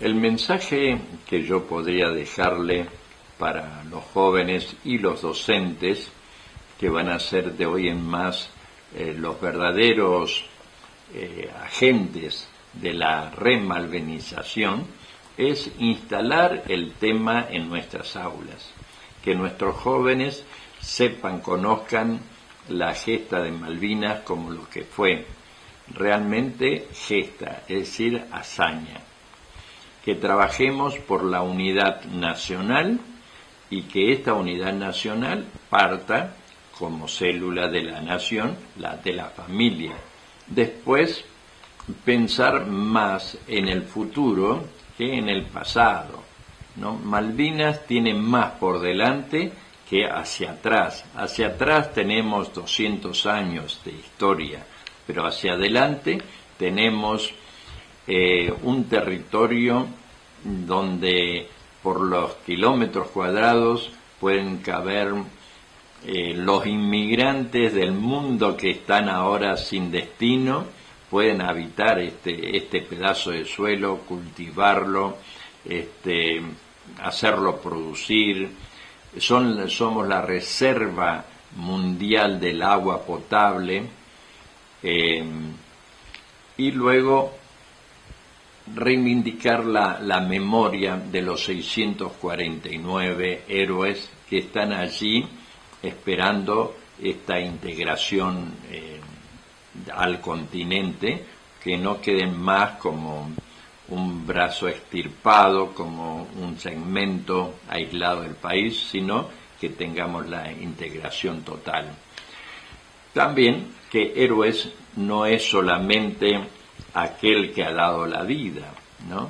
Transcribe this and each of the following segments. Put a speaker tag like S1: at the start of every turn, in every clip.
S1: mensaje que yo podría dejarle para los jóvenes y los docentes, que van a ser de hoy en más eh, los verdaderos eh, agentes de la remalvenización, es instalar el tema en nuestras aulas, que nuestros jóvenes sepan, conozcan la gesta de Malvinas como lo que fue realmente gesta, es decir, hazaña. Que trabajemos por la unidad nacional y que esta unidad nacional parta como célula de la nación, la de la familia. Después, pensar más en el futuro que en el pasado. Malvinas tiene más por delante que hacia atrás. Hacia atrás tenemos 200 años de historia, pero hacia adelante tenemos eh, un territorio donde por los kilómetros cuadrados pueden caber eh, los inmigrantes del mundo que están ahora sin destino, pueden habitar este, este pedazo de suelo, cultivarlo, este, hacerlo producir. Son, somos la reserva mundial del agua potable. Eh, y luego reivindicar la, la, memoria de los 649 héroes que están allí esperando esta integración eh, al continente, que no queden más como un brazo extirpado, como un segmento aislado del país, sino que tengamos la integración total. También que héroes no es solamente aquel que ha dado la vida, ¿no?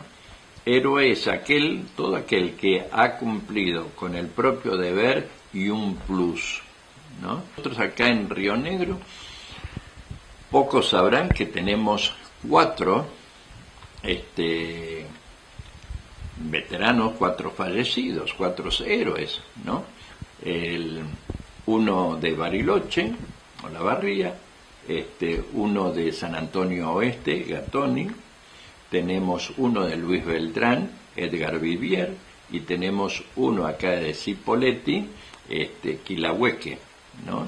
S1: Héroe es aquel, todo aquel que ha cumplido con el propio deber y un plus, ¿no? Nosotros acá en Río Negro, pocos sabrán que tenemos cuatro este, veteranos, cuatro fallecidos, cuatro héroes, ¿no? El, uno de Bariloche, o la Barría, este, uno de San Antonio Oeste, Gatoni, tenemos uno de Luis Beltrán, Edgar Vivier, y tenemos uno acá de Cipoletti, este, Quilahueque, ¿no?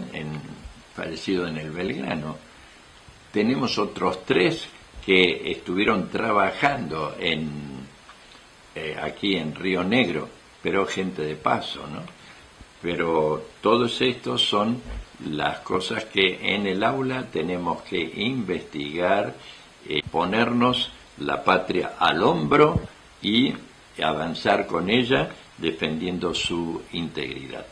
S1: fallecido en el Belgrano. Tenemos otros tres que estuvieron trabajando en, eh, aquí en Río Negro, pero gente de paso, ¿no? Pero todos estos son las cosas que en el aula tenemos que investigar, eh, ponernos la patria al hombro y avanzar con ella defendiendo su integridad.